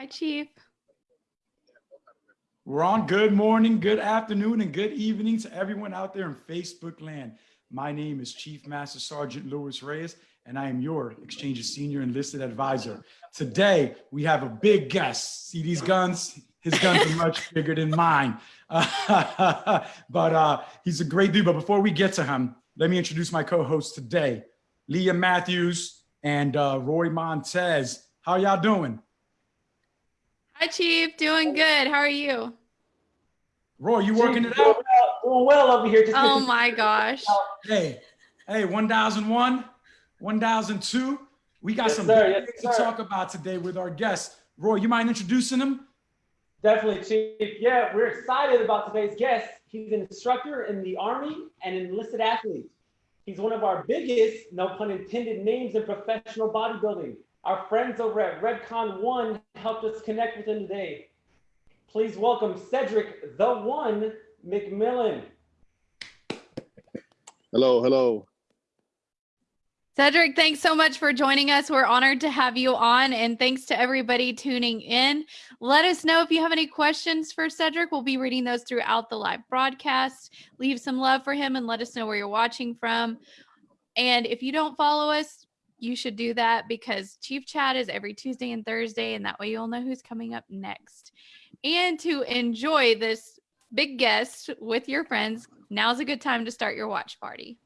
Hi, Chief. We're on good morning, good afternoon, and good evening to everyone out there in Facebook land. My name is Chief Master Sergeant Louis Reyes, and I am your Exchange's Senior Enlisted Advisor. Today, we have a big guest. See these guns? His guns are much bigger than mine. but uh, he's a great dude. But before we get to him, let me introduce my co-hosts today, Leah Matthews and uh, Roy Montez. How y'all doing? Hi, Chief. Doing good. How are you? Roy, you working it out? Doing well over here. Just Oh my gosh. Hey, hey, 1001, 1002. We got Yes, some sir. big Yes, things to sir. talk about today with our guests. Roy, you mind introducing them? Definitely, Chief. Yeah, we're excited about today's guest. He's an instructor in the Army and enlisted athlete. He's one of our biggest, no pun intended, names in professional bodybuilding. Our friends over at Redcon One helped us connect with him today. Please welcome Cedric the One McMillan. Hello, hello. Cedric, thanks so much for joining us. We're honored to have you on, and thanks to everybody tuning in. Let us know if you have any questions for Cedric. We'll be reading those throughout the live broadcast. Leave some love for him and let us know where you're watching from. And if you don't follow us, you should do that because Chief Chat is every Tuesday and Thursday, and that way you'll know who's coming up next. And to enjoy this big guest with your friends, now's a good time to start your watch party.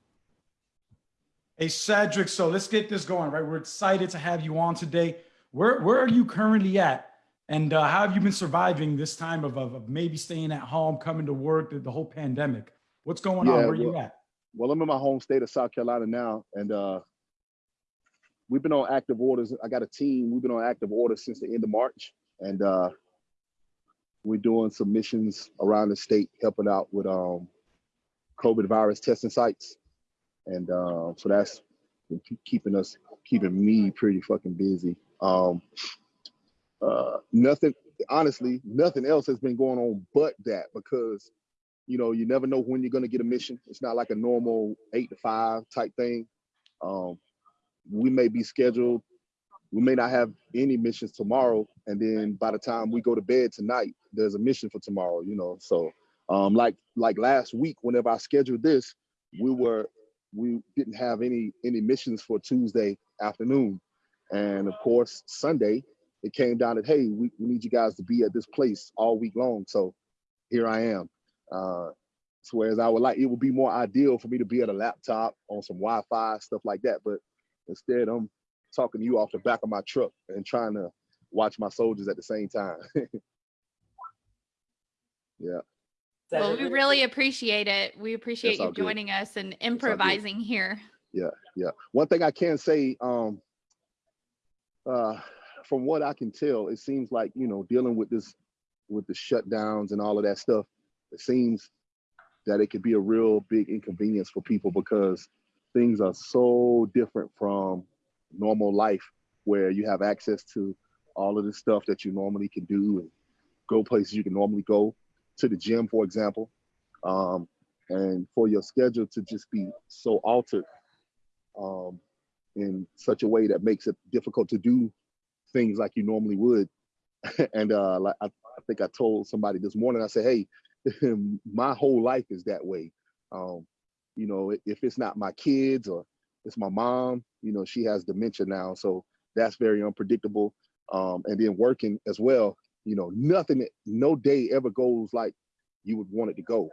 Hey, Cedric, so let's get this going, right? We're excited to have you on today. Where, where are you currently at? And uh, how have you been surviving this time of, of, of maybe staying at home, coming to work, the, the whole pandemic? What's going on? Where Where you at? Well, I'm in my home state of South Carolina now, and uh, we've been on active orders. I got a team. We've been on active orders since the end of March, and uh, we're doing some missions around the state, helping out with um, COVID virus testing sites, and uh, so that's keeping us, keeping me pretty fucking busy. Um, uh, nothing, honestly, nothing else has been going on but that because you know, you never know when you're going to get a mission. It's not like a normal eight to five type thing. Um, we may be scheduled. We may not have any missions tomorrow, and then by the time we go to bed tonight, there's a mission for tomorrow. You know, so um, like like last week, whenever I scheduled this, we were we didn't have any any missions for Tuesday afternoon, and of course Sunday it came down that hey, we, we need you guys to be at this place all week long. So here I am. Uh, so whereas I would like, it would be more ideal for me to be at a laptop on some Wi-Fi, stuff like that. But instead, I'm talking to you off the back of my truck and trying to watch my soldiers at the same time. yeah. Well, we really appreciate it. We appreciate you all good. joining us and improvising here. Yeah, yeah. One thing I can say, um, uh, from what I can tell, it seems like, you know, dealing with this, with the shutdowns and all of that stuff, it seems that it could be a real big inconvenience for people because things are so different from normal life where you have access to all of the stuff that you normally can do and go places you can normally go to the gym, for example. Um, and for your schedule to just be so altered um, in such a way that makes it difficult to do things like you normally would. and uh, like I, I think I told somebody this morning, I said, hey, my whole life is that way. Um, you know, if it's not my kids or it's my mom, you know, she has dementia now. So that's very unpredictable. Um, and then working as well, you know, nothing, no day ever goes like you would want it to go.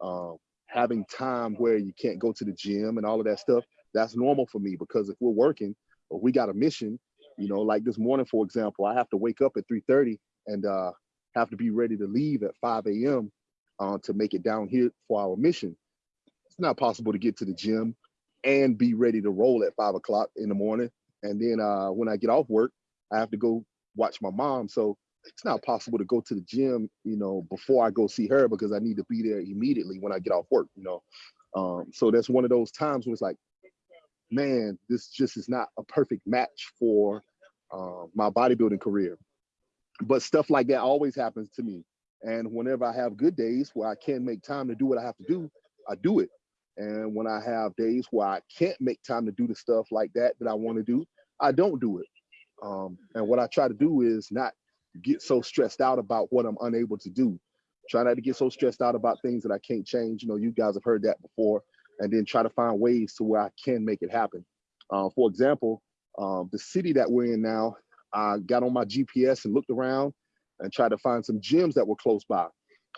Um, having time where you can't go to the gym and all of that stuff, that's normal for me because if we're working or we got a mission, you know, like this morning, for example, I have to wake up at 3.30 and uh, have to be ready to leave at 5 a.m. Uh, to make it down here for our mission. It's not possible to get to the gym and be ready to roll at five o'clock in the morning. And then uh, when I get off work, I have to go watch my mom. So it's not possible to go to the gym, you know, before I go see her because I need to be there immediately when I get off work, you know. Um, so that's one of those times where it's like, man, this just is not a perfect match for uh, my bodybuilding career. But stuff like that always happens to me. And whenever I have good days where I can make time to do what I have to do, I do it. And when I have days where I can't make time to do the stuff like that that I want to do, I don't do it. Um, and what I try to do is not get so stressed out about what I'm unable to do. Try not to get so stressed out about things that I can't change. You know, you guys have heard that before, and then try to find ways to where I can make it happen. Uh, for example, um, the city that we're in now, I got on my GPS and looked around and tried to find some gyms that were close by.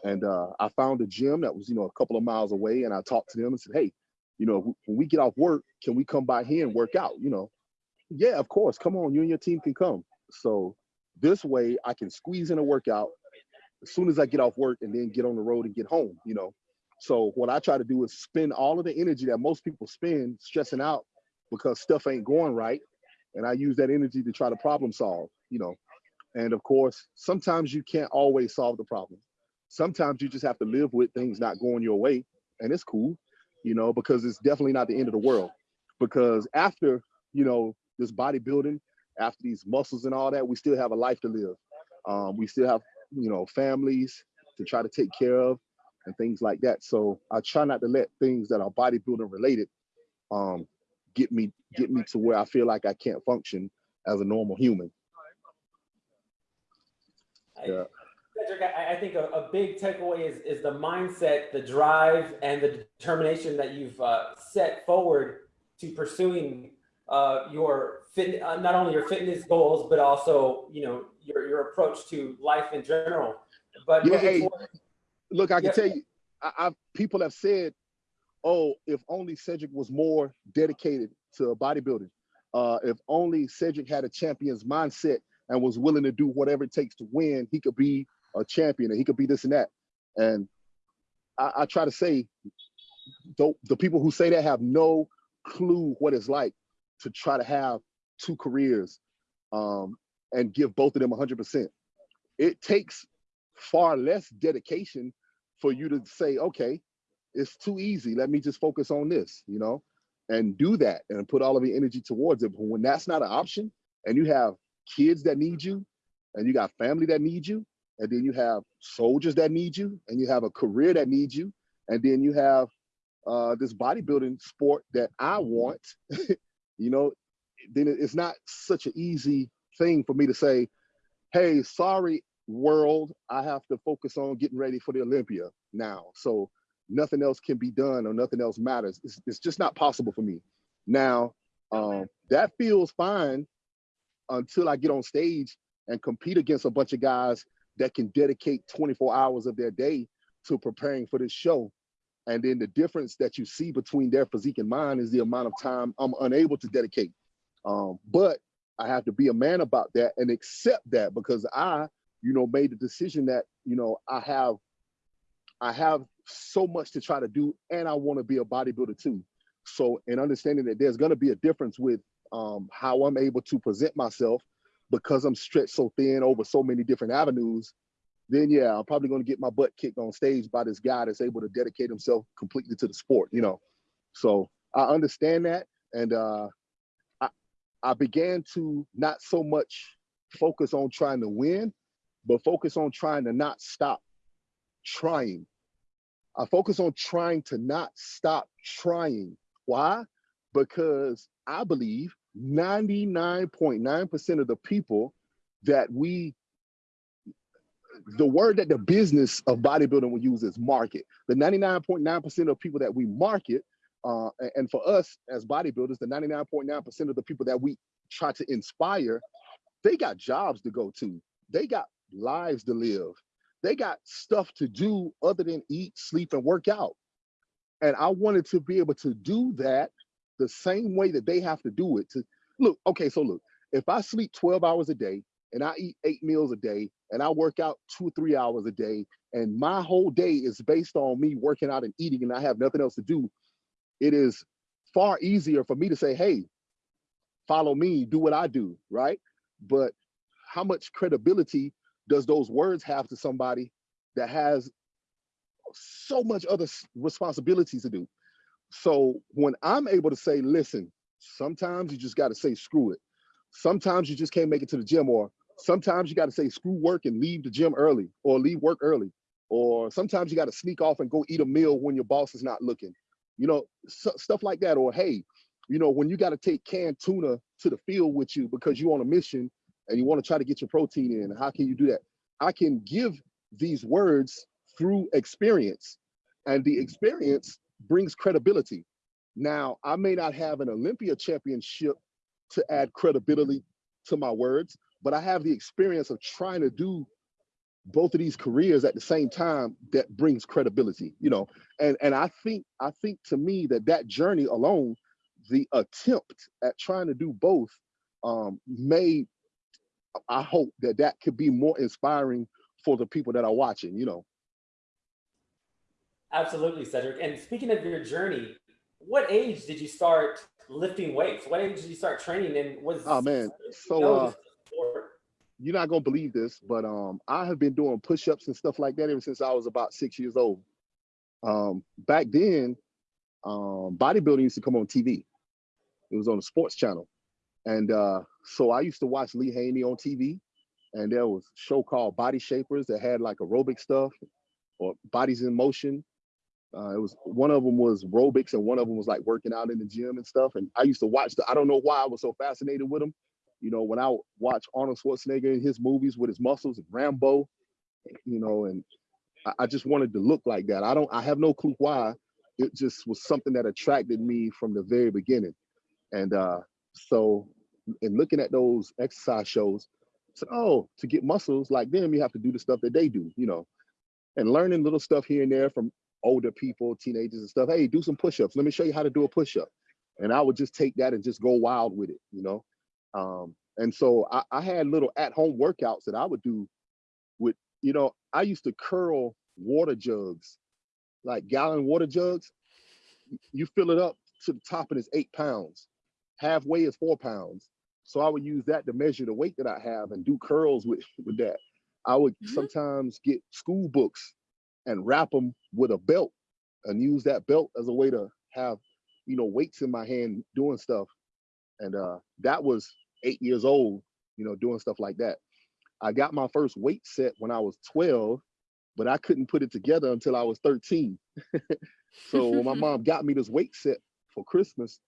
And uh, I found a gym that was, you know, a couple of miles away. And I talked to them and said, hey, you know, when we get off work, can we come by here and work out? You know, yeah, of course. Come on, you and your team can come. So this way I can squeeze in a workout as soon as I get off work and then get on the road and get home, you know. So what I try to do is spend all of the energy that most people spend stressing out because stuff ain't going right. And I use that energy to try to problem solve, you know. And of course, sometimes you can't always solve the problem. Sometimes you just have to live with things not going your way. And it's cool, you know, because it's definitely not the end of the world. Because after, you know, this bodybuilding, after these muscles and all that, we still have a life to live. Um, we still have, you know, families to try to take care of and things like that. So I try not to let things that are bodybuilding related um, get me get me to where I feel like I can't function as a normal human. Yeah. Cedric, I, I think a, a big takeaway is, is the mindset, the drive, and the determination that you've uh, set forward to pursuing uh, your fit, uh, not only your fitness goals, but also you know your your approach to life in general. But Yeah, hey, forward- Look, I can Yeah. tell you, I, I've people have said, "Oh, if only Cedric was more dedicated to bodybuilding. Uh, if only Cedric had a champion's mindset and was willing to do whatever it takes to win, he could be a champion and he could be this and that." And I, I try to say, the, the people who say that have no clue what it's like to try to have two careers um, and give both of them 100%. It takes far less dedication for you to say, okay, it's too easy. Let me just focus on this, you know, and do that and put all of your energy towards it. But when that's not an option and you have kids that need you and you got family that need you, and then you have soldiers that need you and you have a career that needs you, and then you have uh, this bodybuilding sport that I want, you know, then it's not such an easy thing for me to say, hey, sorry, world, I have to focus on getting ready for the Olympia now. So nothing else can be done or nothing else matters. It's, it's just not possible for me. Now, um, that feels fine until I get on stage and compete against a bunch of guys that can dedicate 24 hours of their day to preparing for this show. And then the difference that you see between their physique and mine is the amount of time I'm unable to dedicate. Um, but I have to be a man about that and accept that because I, you know, made the decision that, you know, I have, I have so much to try to do and I want to be a bodybuilder too. So, in understanding that there's going to be a difference with um, how I'm able to present myself because I'm stretched so thin over so many different avenues, then yeah, I'm probably going to get my butt kicked on stage by this guy that's able to dedicate himself completely to the sport, you know. So I understand that, and uh, I I began to not so much focus on trying to win, but focus on trying to not stop trying. I focus on trying to not stop trying. Why? Because I believe 99.9% of the people that we the word that the business of bodybuilding will use is market. The 99.9% of people that we market, uh, and for us as bodybuilders, the 99.9% of the people that we try to inspire, they got jobs to go to. They got lives to live. They got stuff to do other than eat, sleep, and work out. And I wanted to be able to do that the same way that they have to do it. To look, okay, so look, if I sleep 12 hours a day and I eat eight meals a day and I work out two or three hours a day, and my whole day is based on me working out and eating, and I have nothing else to do, it is far easier for me to say, hey, follow me, do what I do, right? But how much credibility does those words have to somebody that has so much other responsibilities to do? So when I'm able to say, listen, sometimes you just got to say screw it. Sometimes you just can't make it to the gym, or sometimes you got to say screw work and leave the gym early, or leave work early, or sometimes you got to sneak off and go eat a meal when your boss is not looking. You know, stuff like that. Or hey, you know, when you got to take canned tuna to the field with you because you're on a mission and you want to try to get your protein in. How can you do that? I can give these words through experience, and the experience brings credibility. Now, I may not have an Olympia championship to add credibility to my words, but I have the experience of trying to do both of these careers at the same time that brings credibility you know and and i think i think to me that that journey alone the attempt at trying to do both um may i hope that that could be more inspiring for the people that are watching you know Absolutely, Cedric. And speaking of your journey, what age did you start lifting weights? What age did you start training? And was oh man so uh you're not gonna believe this, but um, I have been doing push-ups and stuff like that ever since I was about six years old. Um, back then, um, bodybuilding used to come on TV. It was on the sports channel, and uh, so I used to watch Lee Haney on TV, and there was a show called Body Shapers that had like aerobic stuff or bodies in motion. Uh, it was one of them was aerobics and one of them was like working out in the gym and stuff. And I used to watch the. I don't know why I was so fascinated with them you know, when I watch Arnold Schwarzenegger in his movies with his muscles and Rambo, you know, and I, I just wanted to look like that. I don't, I have no clue why. It just was something that attracted me from the very beginning. And uh, so, in looking at those exercise shows, said, oh, to get muscles like them, you have to do the stuff that they do, you know, and learning little stuff here and there from older people, teenagers and stuff. Hey, do some push-ups. Let me show you how to do a push-up. And I would just take that and just go wild with it, you know. Um, and so I, I had little at-home workouts that I would do with, you know, I used to curl water jugs, like gallon water jugs. You fill it up to the top and it's eight pounds. Halfway is four pounds. So I would use that to measure the weight that I have and do curls with, with that. I would mm -hmm. sometimes get school books and wrap them with a belt and use that belt as a way to have, you know, weights in my hand doing stuff. And uh, that was eight years old, you know, doing stuff like that. I got my first weight set when I was 12, but I couldn't put it together until I was 13. so when my mom got me this weight set for Christmas,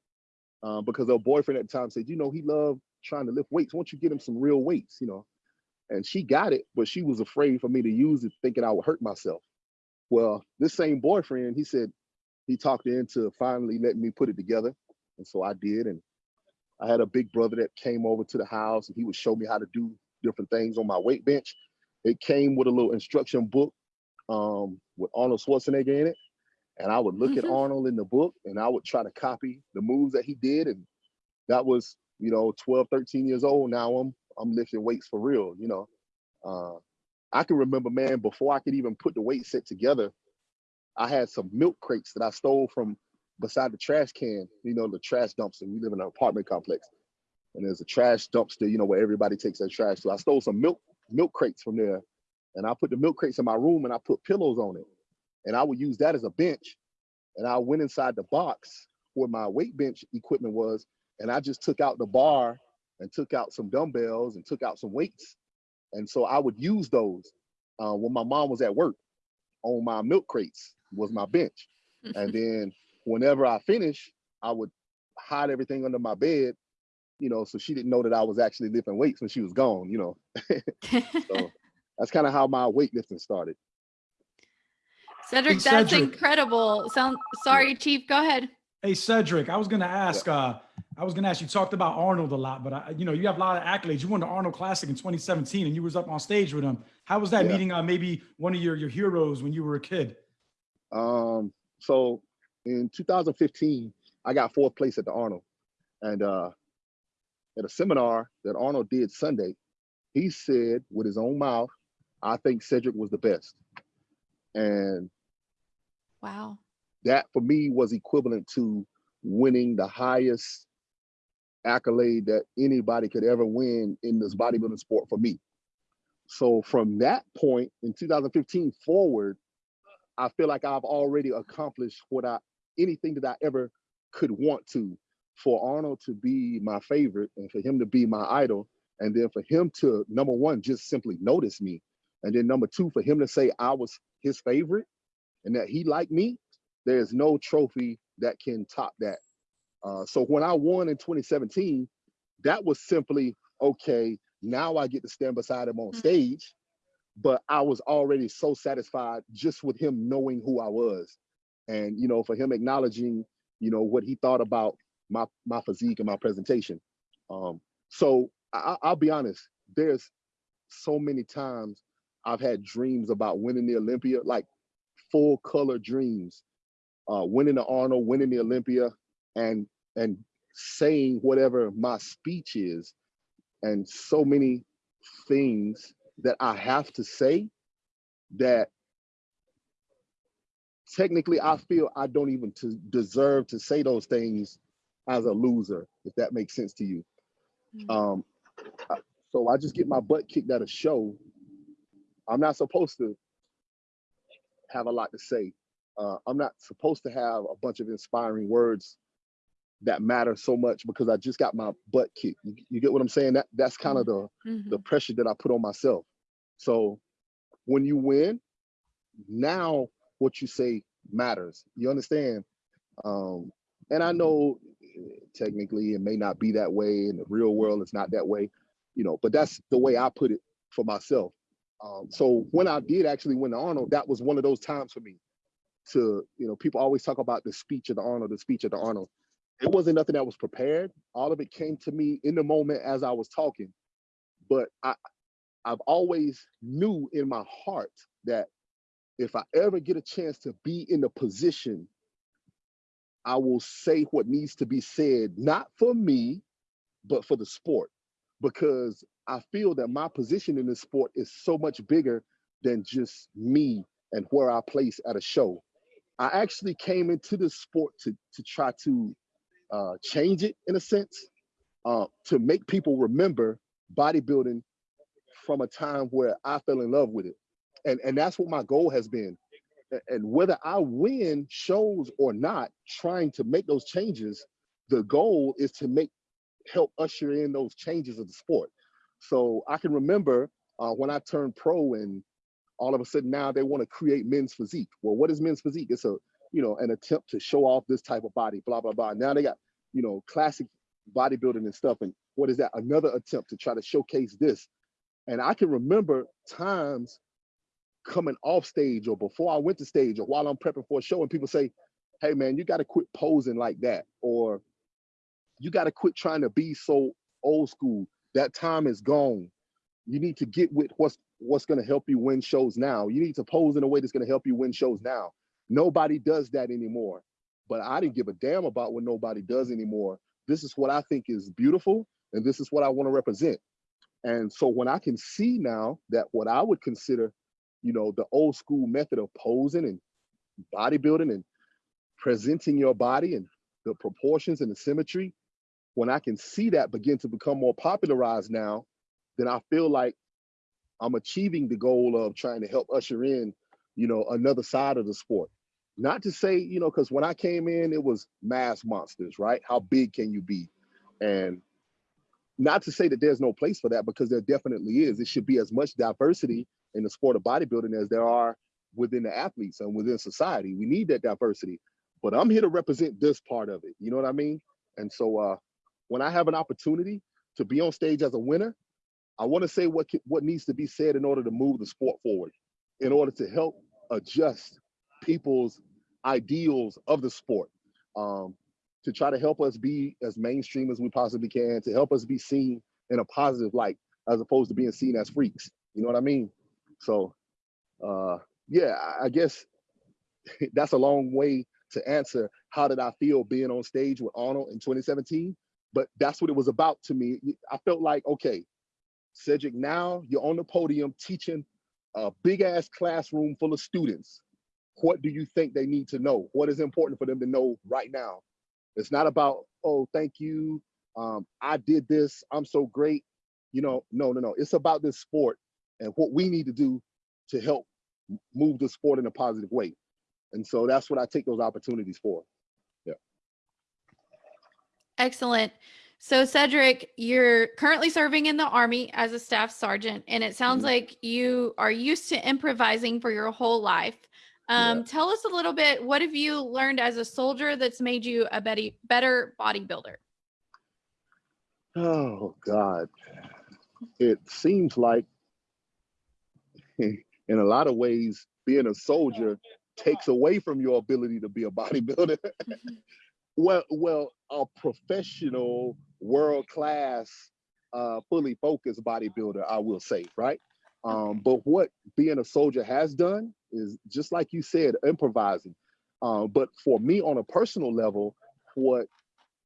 uh, because her boyfriend at the time said, you know, he loved trying to lift weights. Why don't you get him some real weights, you know? And she got it, but she was afraid for me to use it, thinking I would hurt myself. Well, this same boyfriend, he said he talked into finally letting me put it together. And so I did. And I had a big brother that came over to the house and he would show me how to do different things on my weight bench. It came with a little instruction book um, with Arnold Schwarzenegger in it. And I would look mm -hmm. at mm-hmm. Arnold in the book and I would try to copy the moves that he did. And that was, you know, 12, 13 years old. Now I'm I'm lifting weights for real, you know. Uh, I can remember, man, before I could even put the weight set together, I had some milk crates that I stole from beside the trash can, you know, the trash dumpster. We live in an apartment complex. And there's a trash dumpster, you know, where everybody takes their trash. So I stole some milk milk crates from there. And I put the milk crates in my room and I put pillows on it. And I would use that as a bench. And I went inside the box where my weight bench equipment was. And I just took out the bar and took out some dumbbells and took out some weights. And so I would use those uh, when my mom was at work on my milk crates was my bench. and then whenever I finish, I would hide everything under my bed, you know, so she didn't know that I was actually lifting weights when she was gone, you know. so that's kind of how my weightlifting started. Cedric, hey, that's Cedric. incredible. Sound sorry, Chief. Go ahead. Hey Cedric, I was gonna ask. Yeah. Uh, I was gonna ask. You talked about Arnold a lot, but I, you know, you have a lot of accolades. You won the Arnold Classic in 2017, and you was up on stage with him. How was that yeah. meeting? Uh, maybe one of your your heroes when you were a kid. Um. So in 2015, I got fourth place at the Arnold. And uh, at a seminar that Arnold did Sunday, he said with his own mouth, I think Cedric was the best. And wow. That for me was equivalent to winning the highest accolade that anybody could ever win in this bodybuilding sport for me. So from that point in 2015 forward, I feel like I've already accomplished what I anything that I ever could want to. For Arnold to be my favorite and for him to be my idol, and then for him to number one just simply notice me, and then number two for him to say I was his favorite and that he liked me, there's no trophy that can top that. Uh, so when I won in 2017, that was simply okay. Now I get to stand beside him on Mhm. stage, but I was already so satisfied just with him knowing who I was. And, you know, for him acknowledging, you know, what he thought about my, my physique and my presentation. Um, so I, I'll be honest, there's so many times I've had dreams about winning the Olympia, like full color dreams, uh, winning the Arnold, winning the Olympia, and and saying whatever my speech is, and so many things that I have to say that technically I feel I don't even to deserve to say those things as a loser, if that makes sense to you. Mhm. Um, so I just get my butt kicked at a show. I'm not supposed to have a lot to say. Uh, I'm not supposed to have a bunch of inspiring words that matter so much because I just got my butt kicked. You, you get what I'm saying? That that's kind of the Mhm. the pressure that I put on myself. So when you win, now what you say matters. You understand? Um, and I know eh, technically it may not be that way in the real world, it's not that way, you know, but that's the way I put it for myself. Um, so when I did actually win the Arnold, that was one of those times for me to, you know, people always talk about the speech of the Arnold, the speech of the Arnold. It wasn't nothing that was prepared. All of it came to me in the moment as I was talking. But I, I've always knew in my heart that if I ever get a chance to be in the position, I will say what needs to be said, not for me, but for the sport. Because I feel that my position in this sport is so much bigger than just me and where I place at a show. I actually came into this sport to, to try to uh, change it in a sense, uh, to make people remember bodybuilding from a time where I fell in love with it. And, and that's what my goal has been. And whether I win shows or not, trying to make those changes, the goal is to make help usher in those changes of the sport. So I can remember uh, when I turned pro and all of a sudden now they want to create men's physique. Well, what is men's physique? It's a, you know, an attempt to show off this type of body, blah, blah, blah. Now they got, you know, classic bodybuilding and stuff. And what is that? Another attempt to try to showcase this. And I can remember times coming off stage or before I went to stage or while I'm prepping for a show and people say, hey man, you gotta quit posing like that. Or you gotta quit trying to be so old school. That time is gone. You need to get with what's what's gonna help you win shows now. You need to pose in a way that's gonna help you win shows now. Nobody does that anymore. But I didn't give a damn about what nobody does anymore. This is what I think is beautiful, and this is what I want to represent. And so when I can see now that what I would consider, you know, the old school method of posing and bodybuilding and presenting your body and the proportions and the symmetry, when I can see that begin to become more popularized now, then I feel like I'm achieving the goal of trying to help usher in, you know, another side of the sport. Not to say, you know, because when I came in, it was mass monsters, right? How big can you be? And not to say that there's no place for that because there definitely is. It should be as much diversity in the sport of bodybuilding as there are within the athletes and within society. We need that diversity. But I'm here to represent this part of it. You know what I mean? And so uh, when I have an opportunity to be on stage as a winner, I want to say what what needs to be said in order to move the sport forward, in order to help adjust people's ideals of the sport, um, to try to help us be as mainstream as we possibly can, to help us be seen in a positive light, as opposed to being seen as freaks. You know what I mean? So, uh, yeah, I- I guess that's a long way to answer how did I feel being on stage with Arnold in 2017. But that's what it was about to me. I felt like, okay, Cedric, now you're on the podium teaching a big ass classroom full of students. What do you think they need to know? What is important for them to know right now? It's not about, oh, thank you. Um, I did this. I'm so great. You know, no, no, no. It's about this sport and what we need to do to help move the sport in a positive way. And so that's what I take those opportunities for. Yeah. Excellent. So, Cedric, you're currently serving in the Army as a staff sergeant, and it sounds Mhm. like you are used to improvising for your whole life. Yeah. Um, Tell us a little bit what have you learned as a soldier that's made you a better, better bodybuilder? Oh God. it seems like in a lot of ways, being a soldier takes away from your ability to be a bodybuilder. well, well, a professional, world-class, uh, fully focused bodybuilder, I will say, right? Um, but what being a soldier has done is just like you said, improvising. Uh, but for me, on a personal level, what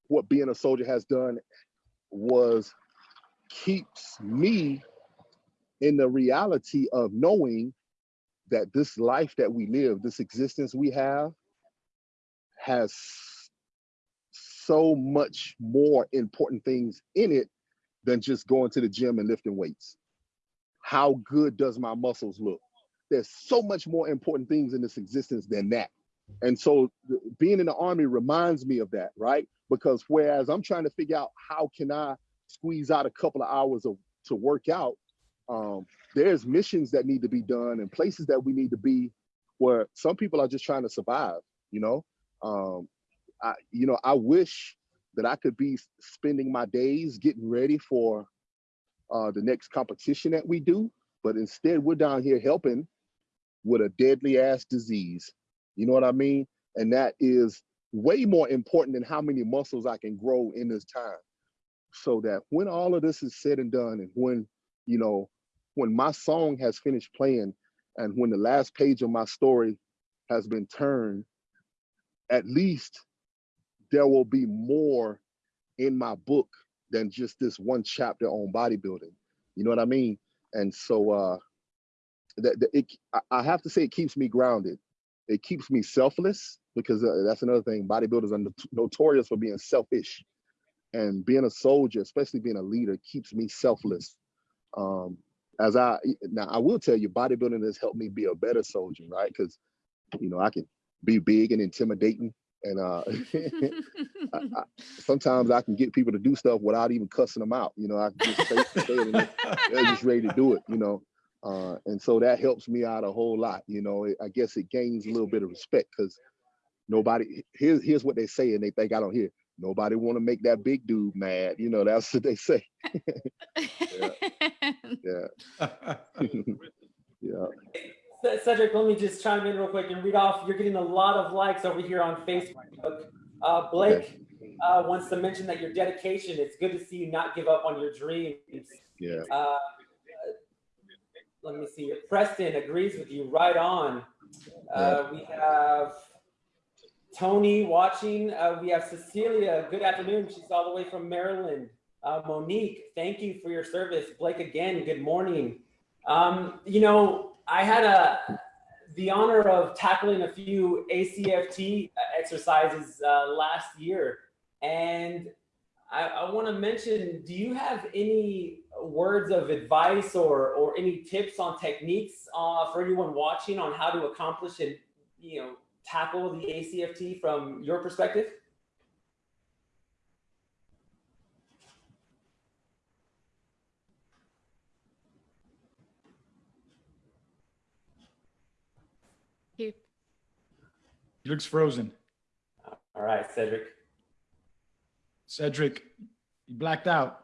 what being a soldier has done was keeps me in the reality of knowing that this life that we live, this existence we have, has so much more important things in it than just going to the gym and lifting weights. How good does my muscles look? There's so much more important things in this existence than that. And so being in the army reminds me of that, right? Because whereas I'm trying to figure out how can I squeeze out a couple of hours of to work out, um, there's missions that need to be done and places that we need to be where some people are just trying to survive, you know? Um, I, you know, I wish that I could be spending my days getting ready for uh, the next competition that we do, but instead we're down here helping with a deadly ass disease. You know what I mean? And that is way more important than how many muscles I can grow in this time. So that when all of this is said and done and when, you know, when my song has finished playing and when the last page of my story has been turned, at least there will be more in my book than just this one chapter on bodybuilding. You know what I mean? And so uh, that, it, I have to say it keeps me grounded. It keeps me selfless because uh, that's another thing. Bodybuilders are notorious for being selfish, and being a soldier, especially being a leader, keeps me selfless. Um, as I now, I will tell you, bodybuilding has helped me be a better soldier, right? Because you know I can be big and intimidating, and uh, I, I, sometimes I can get people to do stuff without even cussing them out. You know, I can just say, say it, and they're just ready to do it. You know, uh, and so that helps me out a whole lot. You know, I guess it gains a little bit of respect because nobody here's here's what they say and they think I don't hear. Nobody want to make that big dude mad. You know, that's what they say. yeah. Yeah. yeah. Cedric, let me just chime in real quick and read off. You're getting a lot of likes over here on Facebook. Uh, Blake okay. uh, wants to mention that your dedication, it's good to see you not give up on your dreams. Yeah. Uh, let me see. Preston agrees with you right on. Uh, we have Tony watching. Uh, we have Cecilia. Good afternoon. She's all the way from Maryland. Uh, Monique, thank you for your service. Blake again, good morning. Um, you know, I had a the honor of tackling a few ACFT exercises uh, last year. And I, I want to mention, do you have any words of advice or, or any tips on techniques uh, for anyone watching on how to accomplish and, you know, tackle the ACFT from your perspective? Looks frozen. All right, Cedric. Cedric, you blacked out.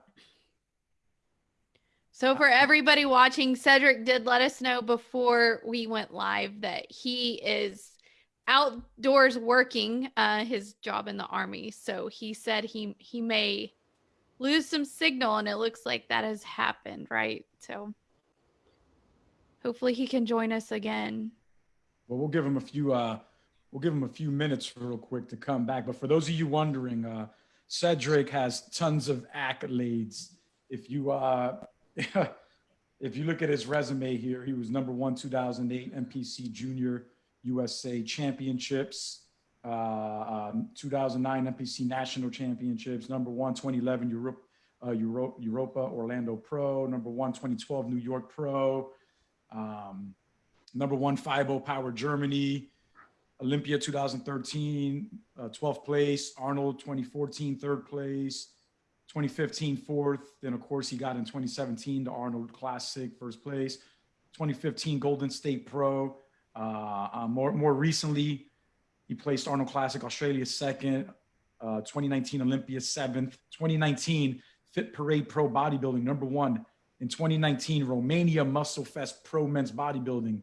So for everybody watching, Cedric did let us know before we went live that he is outdoors working uh, his job in the army. So he said he he may lose some signal, and it looks like that has happened, right? So hopefully he can join us again. Well, we'll give him a few. Uh, we'll give him a few minutes real quick to come back. But for those of you wondering, uh, Cedric has tons of accolades. If you uh, if you look at his resume here, he was number one 2008 NPC Junior USA Championships, uh, um, 2009 NPC National Championships, number one 2011 Europe, uh, Euro Europa Orlando Pro, number one 2012 New York Pro, um, number one FIBO Power Germany, Olympia 2013, uh, 12th place, Arnold 2014, third place, 2015 fourth. Then of course he got in 2017 the Arnold Classic first place. 2015 Golden State Pro. Uh, uh, more more recently, he placed Arnold Classic Australia second. Uh, 2019 Olympia seventh. 2019 Fit Parade Pro Bodybuilding number one. In 2019, Romania Muscle Fest Pro Men's Bodybuilding,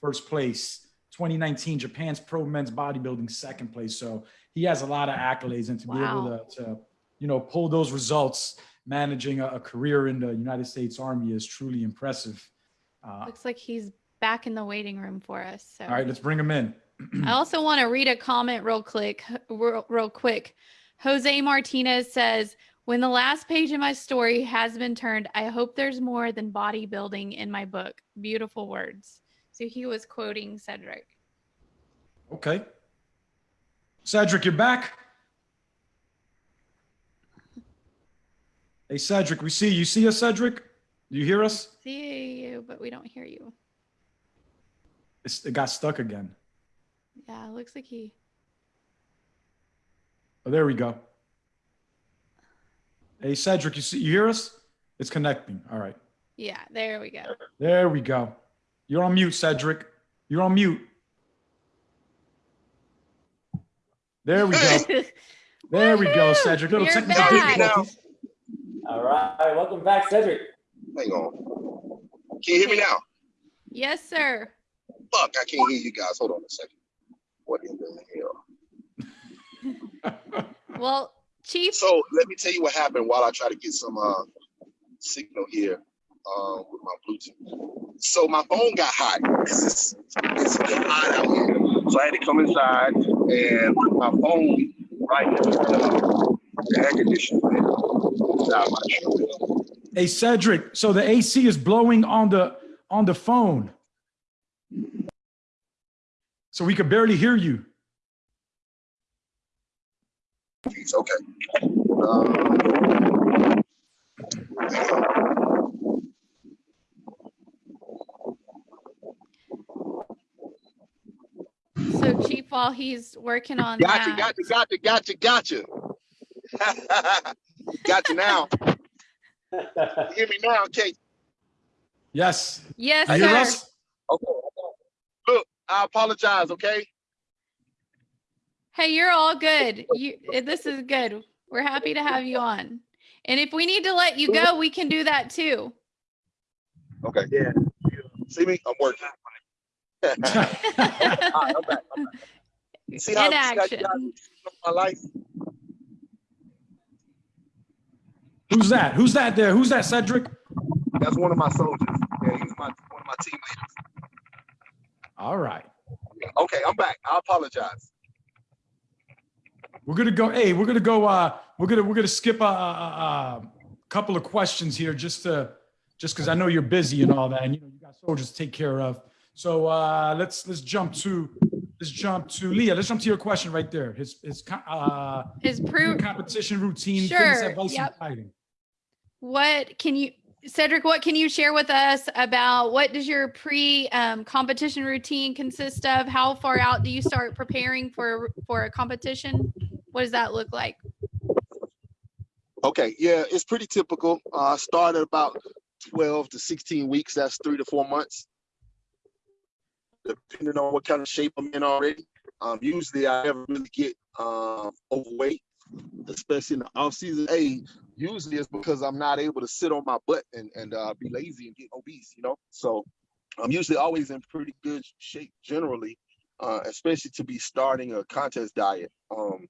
first place. 2019, Japan's Pro Men's Bodybuilding, second place. So he has a lot of accolades, and to be able to, to, you know, pull those results, managing a, a career in the United States Army is truly impressive. Uh, Looks like he's back in the waiting room for us. So all right, let's bring him in. I also want to read a comment real quick, real, real quick. Jose Martinez says, "When the last page of my story has been turned, I hope there's more than bodybuilding in my book." Beautiful words. So he was quoting Cedric. Okay. Cedric, you're back. Hey, Cedric, we see you. See us, Cedric? Do you hear us? See you, but we don't hear you. It's, it got stuck again. Yeah, it looks like he. Oh, there we go. Hey, Cedric, you see, you hear us? It's connecting. All right. Yeah, there we go. There we go. You're on mute, Cedric. You're on mute. There we go. There we go, Cedric. Little You're technical back. difficulties. All right, welcome back, Cedric. Hang on. Can you hear me now? yes, sir. Fuck, I can't hear you guys. Hold on a second. What in the hell? Well, Chief. So let me tell you what happened while I try to get some uh, signal here uh, with my Bluetooth. So my phone got hot. It's, it's hot out here. So I had to come inside and put my phone right into the, the air conditioner. Now I'm not sure. Hey, Cedric. So the AC is blowing on the on the phone. So we could barely hear you. Jeez, okay. Um, So Chief, while he's working on Gotcha, that, gotcha, gotcha, gotcha, gotcha. gotcha now. Hear me now, okay? Yes. yes, You sir. us? Okay. Look, I apologize, okay? Hey, you're all good. You, this is good. We're happy to have you on. And if we need to let you go, we can do that too. Okay. Yeah. See me? I'm working. All right, I'm back. I'm back. See how, In see how action. my life? Who's that? Who's that there? Who's that, Cedric? That's one of my soldiers. Yeah, he's my one of my team leaders. All right. Okay, I'm back. I apologize. We're gonna go. Hey, we're gonna go. Uh, we're gonna we're gonna skip a, a, a couple of questions here, just to just because I know you're busy and all that, and you know you got soldiers to take care of. So uh, let's let's jump to let's jump to Leah. Let's jump to your question right there. His his uh, His proof. competition routine, Sure, fitness advice, yep. and fighting. What can you, Cedric? What can you share with us about what does your pre um, competition routine consist of? How far out do you start preparing for for a competition? What does that look like? Okay, yeah, it's pretty typical. Uh, start at about 12 to 16 weeks. That's three to four months, depending on what kind of shape I'm in already. Um, usually, I never really get um, overweight, especially in the off season. Hey, usually it's because I'm not able to sit on my butt and and uh, be lazy and get obese. You know, so I'm usually always in pretty good shape generally, uh, especially to be starting a contest diet. Um,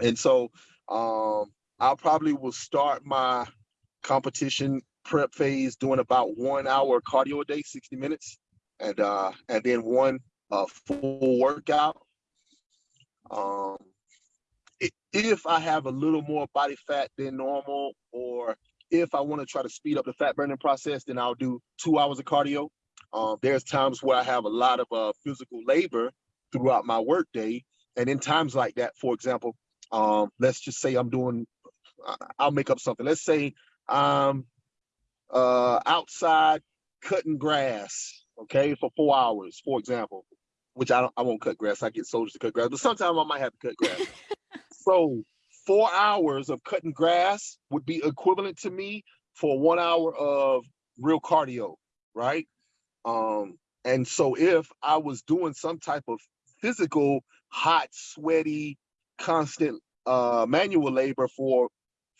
and so um, I probably will start my competition prep phase doing about one hour cardio a day, 60 minutes, and uh, and then one uh, full workout. Um, if I have a little more body fat than normal, or if I want to try to speed up the fat burning process, then I'll do two hours of cardio. Um, there's times where I have a lot of uh, physical labor throughout my workday, and in times like that, for example, um, let's just say I'm doing, I'll make up something. Let's say I'm uh, outside cutting grass, okay, for four hours, for example, which I don't, I won't cut grass. I get soldiers to cut grass, but sometimes I might have to cut grass. so four hours of cutting grass would be equivalent to me for one hour of real cardio, right? Um, and so if I was doing some type of physical, hot, sweaty, constant uh, manual labor for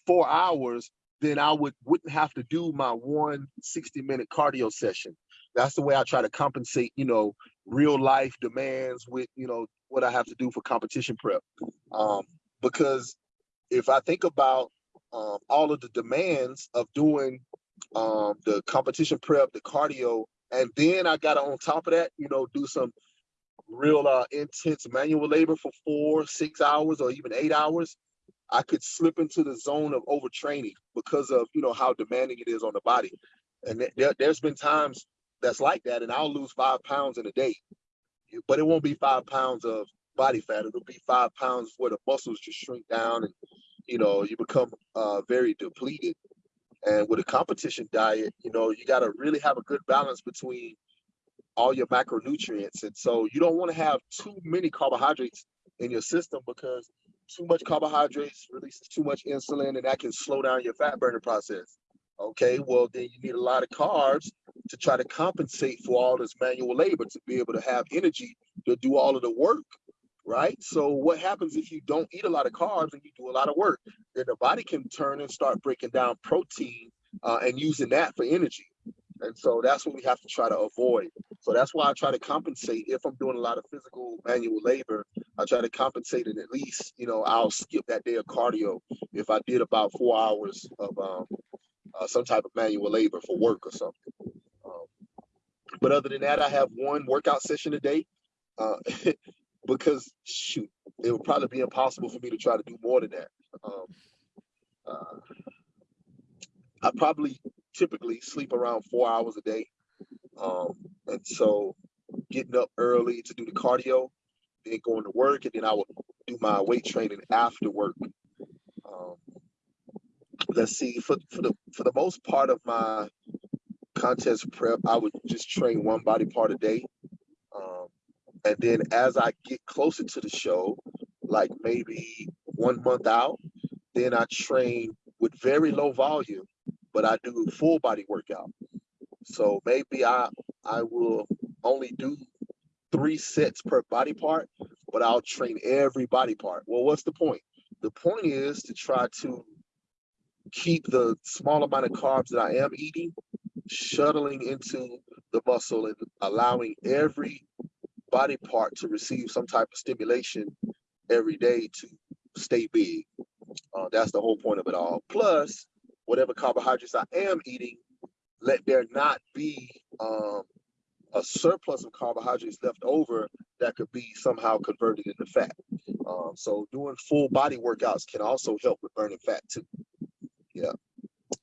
four hours, then I would wouldn't have to do my one 60 minute cardio session. That's the way I try to compensate, you know, real life demands with, you know, what I have to do for competition prep. Um, because if I think about um, all of the demands of doing um, the competition prep, the cardio, and then I got to on top of that, you know, do some real uh, intense manual labor for four, six hours, or even eight hours. I could slip into the zone of overtraining because of you know how demanding it is on the body. And th- there, there's been times that's like that, and I'll lose five pounds in a day, but it won't be five pounds of body fat. It'll be five pounds where the muscles just shrink down, and you know you become uh, very depleted. And with a competition diet, you know you got to really have a good balance between all your macronutrients, and so you don't want to have too many carbohydrates in your system because too much carbohydrates releases too much insulin and that can slow down your fat burning process. Okay, well, then you need a lot of carbs to try to compensate for all this manual labor to be able to have energy to do all of the work, right? So, what happens if you don't eat a lot of carbs and you do a lot of work? Then the body can turn and start breaking down protein uh, and using that for energy. And so that's what we have to try to avoid. So that's why I try to compensate if I'm doing a lot of physical manual labor. I try to compensate it at least, you know, I'll skip that day of cardio if I did about four hours of um, uh, some type of manual labor for work or something. Um, but other than that, I have one workout session a day uh, because shoot, it would probably be impossible for me to try to do more than that. Um, uh, I probably typically sleep around four hours a day. Um, and so getting up early to do the cardio, then going to work, and then I would do my weight training after work. Um, let's see, for, for the for the most part of my contest prep, I would just train one body part a day. Um, and then as I get closer to the show, like maybe one month out, then I train with very low volume but I do full body workout. So maybe I I will only do three sets per body part, but I'll train every body part. Well, what's the point? The point is to try to keep the small amount of carbs that I am eating shuttling into the muscle and allowing every body part to receive some type of stimulation every day to stay big. Uh, that's the whole point of it all. Plus, whatever carbohydrates I am eating, let there not be um, a surplus of carbohydrates left over that could be somehow converted into fat. Um, so doing full body workouts can also help with burning fat too. Yeah.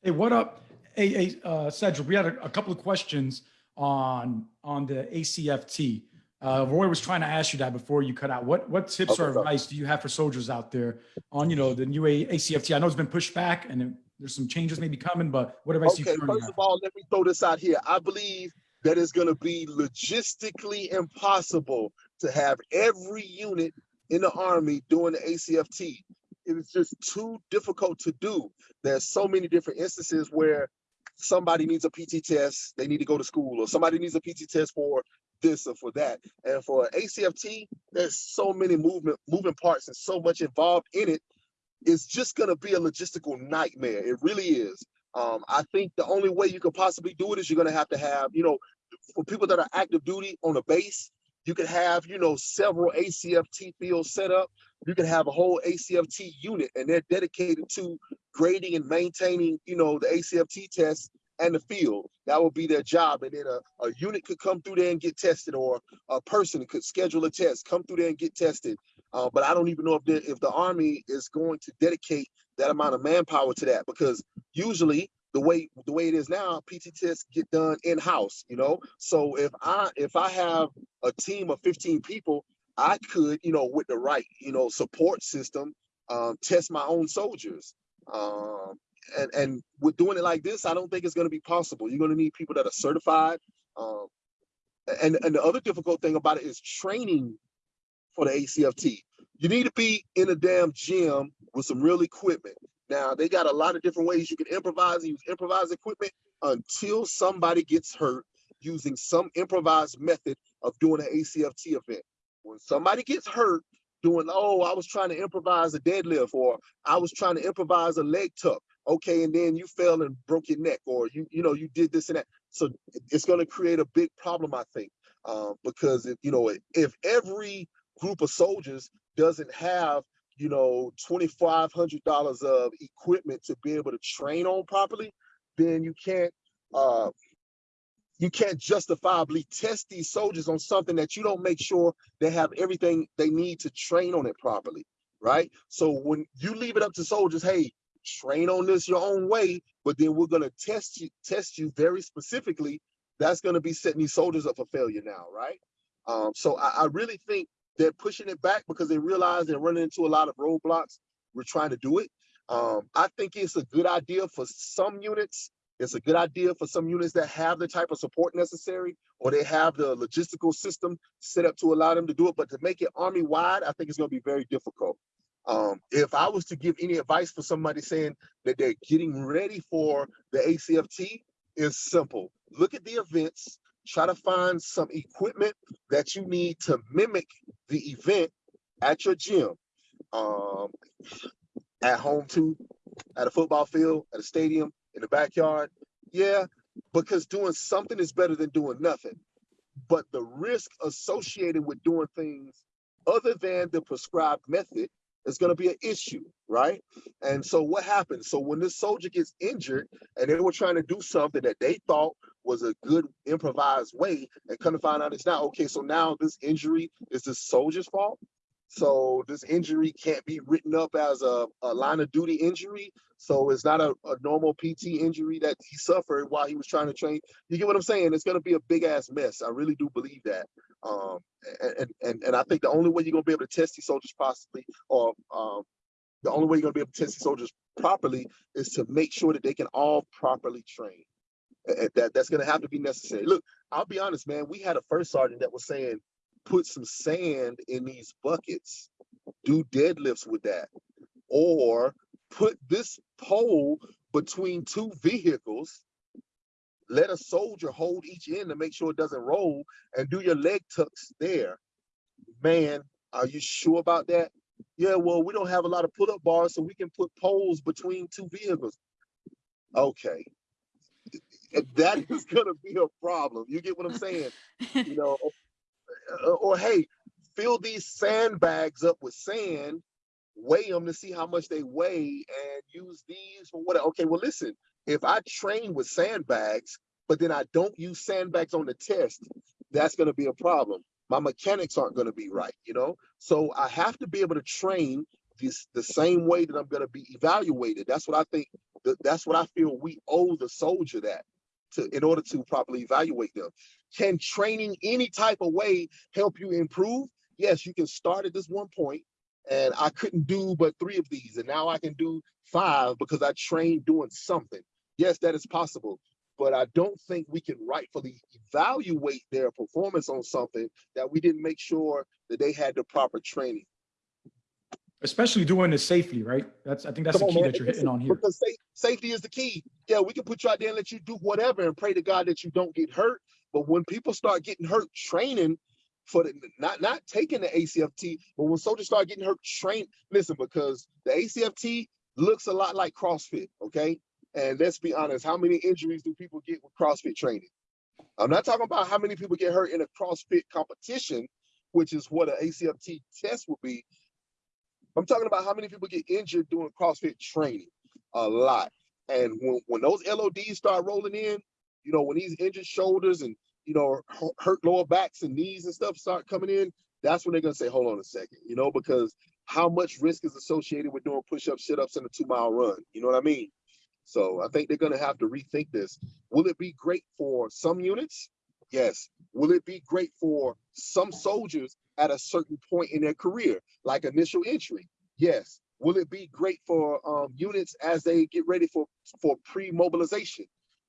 Hey, what up? Hey, hey uh, Cedric, we had a, a couple of questions on on the ACFT. Uh, Roy was trying to ask you that before you cut out. What what tips Okay, or advice do you have for soldiers out there on you know the new A- ACFT? I know it's been pushed back and there's some changes maybe coming, but what advice do Okay, you currently first of all, let me throw this out here. I believe that it's going to be logistically impossible to have every unit in the Army doing the ACFT. It is just too difficult to do. There's so many different instances where somebody needs a PT test, they need to go to school, or somebody needs a PT test for this or for that. And for ACFT, there's so many movement moving parts and so much involved in it it's just going to be a logistical nightmare. It really is. Um, I think the only way you could possibly do it is you're going to have to have, you know, for people that are active duty on a base, you could have, you know, several ACFT fields set up. You could have a whole ACFT unit, and they're dedicated to grading and maintaining, you know, the ACFT tests and the field. That would be their job. And then a, a unit could come through there and get tested, or a person could schedule a test, come through there and get tested. Uh, but I don't even know if the, if the Army is going to dedicate that amount of manpower to that because usually the way the way it is now, PT tests get done in house. You know, so if I if I have a team of 15 people, I could you know with the right you know support system um, test my own soldiers. Um, and and with doing it like this, I don't think it's going to be possible. You're going to need people that are certified. Um, and and the other difficult thing about it is training for the ACFT. You need to be in a damn gym with some real equipment. Now they got a lot of different ways you can improvise and use improvised equipment until somebody gets hurt using some improvised method of doing an ACFT event. When somebody gets hurt doing, oh, I was trying to improvise a deadlift or I was trying to improvise a leg tuck, Okay, and then you fell and broke your neck, or you you know you did this and that. So it's going to create a big problem, I think, um, because if, you know if every group of soldiers doesn't have you know twenty five hundred dollars of equipment to be able to train on properly, then you can't uh, you can't justifiably test these soldiers on something that you don't make sure they have everything they need to train on it properly, right? So when you leave it up to soldiers, hey, train on this your own way, but then we're gonna test you, test you very specifically. That's gonna be setting these soldiers up for failure now, right? Um, so I, I really think they're pushing it back because they realize they're running into a lot of roadblocks. We're trying to do it. Um, I think it's a good idea for some units it's a good idea for some units that have the type of support necessary or they have the logistical system set up to allow them to do it. But to make it army wide, I think it's going to be very difficult. Um, if I was to give any advice for somebody saying that they're getting ready for the ACFT, is simple. Look at the events, try to find some equipment that you need to mimic the event at your gym, um, at home too, at a football field, at a stadium, in the backyard? Yeah, because doing something is better than doing nothing. But the risk associated with doing things other than the prescribed method is going to be an issue, right? And so what happens? So when this soldier gets injured and they were trying to do something that they thought was a good improvised way and come to find out it's not okay. So now this injury is the soldier's fault. So this injury can't be written up as a, a line of duty injury. So it's not a, a, normal PT injury that he suffered while he was trying to train. You get what I'm saying? It's going to be a big ass mess. I really do believe that. Um, and, and, and I think the only way you're going to be able to test these soldiers possibly, or um, the only way you're going to be able to test these soldiers properly is to make sure that they can all properly train. That, that's going to have to be necessary. Look, I'll be honest, man. We had a first sergeant that was saying, put some sand in these buckets, do deadlifts with that, or put this pole between two vehicles, let a soldier hold each end to make sure it doesn't roll, and do your leg tucks there. Man, are you sure about that? Yeah, well, we don't have a lot of pull-up bars, so we can put poles between two vehicles. Okay. That is gonna be a problem. You get what I'm saying? You know, Uh, or hey, fill these sandbags up with sand, weigh them to see how much they weigh, and use these for what? Okay, well, listen, if I train with sandbags, but then I don't use sandbags on the test, that's going to be a problem. My mechanics aren't going to be right, you know? So I have to be able to train this the same way that I'm going to be evaluated. That's what I think, that's what I feel we owe the soldier that to in order to properly evaluate them. Can training any type of way help you improve? Yes, you can start at this one point, and I couldn't do but three of these, and now I can do five because I trained doing something. Yes, that is possible, but I don't think we can rightfully evaluate their performance on something that we didn't make sure that they had the proper training especially doing this safely, right? That's I think that's Come the key on, that you're hitting on here. Because safety is the key. Yeah, we can put you out there and let you do whatever and pray to God that you don't get hurt. But when people start getting hurt training for the not not taking the ACFT, but when soldiers start getting hurt train, listen, because the ACFT looks a lot like CrossFit, okay? And let's be honest, how many injuries do people get with CrossFit training? I'm not talking about how many people get hurt in a CrossFit competition, which is what an ACFT test would be. I'm talking about how many people get injured doing CrossFit training. A lot. And when, when those LODs start rolling in, you know, when these injured shoulders and, you know, hurt lower backs and knees and stuff start coming in, that's when they're going to say, hold on a second, you know, because how much risk is associated with doing push-ups, sit-ups, and a two-mile run? You know what I mean? So I think they're going to have to rethink this. Will it be great for some units? Yes. Will it be great for some soldiers at a certain point in their career, like initial entry? Yes. Will it be great for um, units as they get ready for, for pre-mobilization?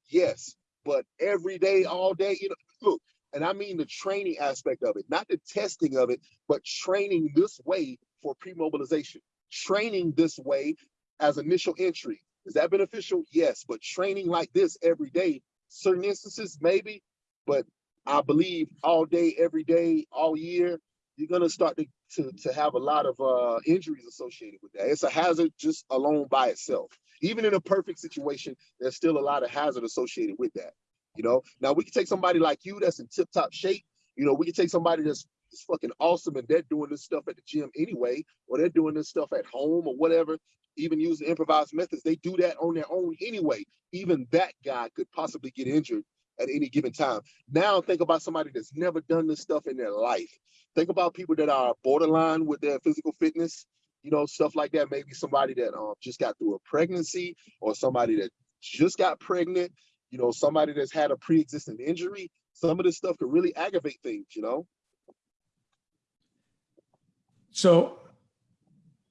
Yes. But every day, all day, you know, look, and I mean the training aspect of it, not the testing of it, but training this way for pre-mobilization, training this way as initial entry. Is that beneficial? Yes, but training like this every day, certain instances, maybe, but I believe all day, every day, all year, you're gonna start to, to, to have a lot of uh, injuries associated with that. It's a hazard just alone by itself. Even in a perfect situation, there's still a lot of hazard associated with that. You know, now we can take somebody like you that's in tip top shape. You know, we can take somebody that's, that's fucking awesome and they're doing this stuff at the gym anyway, or they're doing this stuff at home or whatever, even using improvised methods. They do that on their own anyway. Even that guy could possibly get injured at any given time. Now think about somebody that's never done this stuff in their life. Think about people that are borderline with their physical fitness, you know, stuff like that. Maybe somebody that um, just got through a pregnancy or somebody that just got pregnant, you know, somebody that's had a pre-existing injury. Some of this stuff could really aggravate things, you know? So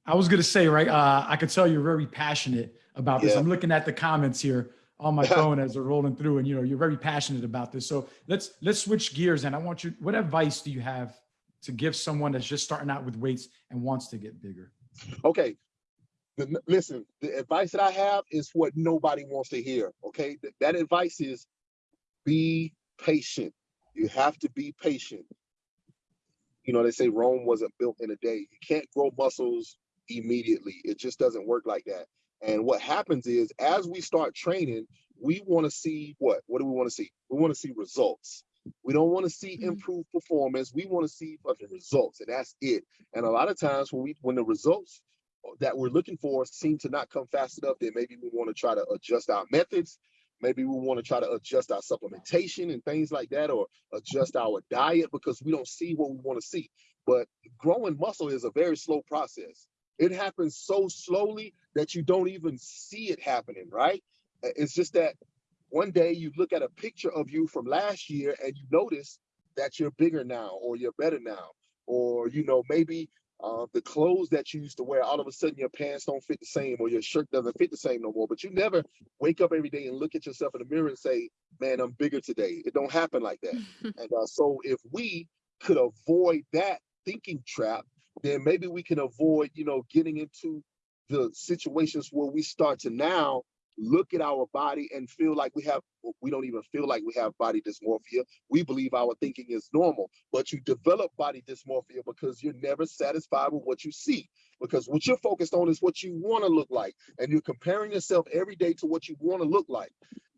I was gonna say, right, uh, I could tell you're very passionate about this. Yeah. I'm looking at the comments here on my phone as they're rolling through and you know, you're very passionate about this. So let's, let's switch gears and I want you, what advice do you have to give someone that's just starting out with weights and wants to get bigger? Okay. The- listen, the advice that I have is what nobody wants to hear. Okay. Th- that advice is be patient. You have to be patient. You know, they say Rome wasn't built in a day. You can't grow muscles immediately. It just doesn't work like that. And what happens is as we start training, we want to see what? What do we want to see? We want to see results. We don't want to see Mhm. improved performance. We want to see fucking results, and that's it. And a lot of times when we when the results that we're looking for seem to not come fast enough, then maybe we want to try to adjust our methods. Maybe we want to try to adjust our supplementation and things like that, or adjust our diet because we don't see what we want to see. But growing muscle is a very slow process. It happens so slowly that you don't even see it happening, right? It's just that one day you look at a picture of you from last year and you notice that you're bigger now or you're better now. Or you know maybe uh, the clothes that you used to wear all of a sudden your pants don't fit the same or your shirt doesn't fit the same no more. But you never wake up every day and look at yourself in the mirror and say man i'm bigger today. It don't happen like that. And uh, so if we could avoid that thinking trap then maybe we can avoid you know getting into the situations where we start to now look at our body and feel like we have we don't even feel like we have body dysmorphia. We believe our thinking is normal but you develop body dysmorphia because you're never satisfied with what you see because what you're focused on is what you want to look like and you're comparing yourself every day to what you want to look like.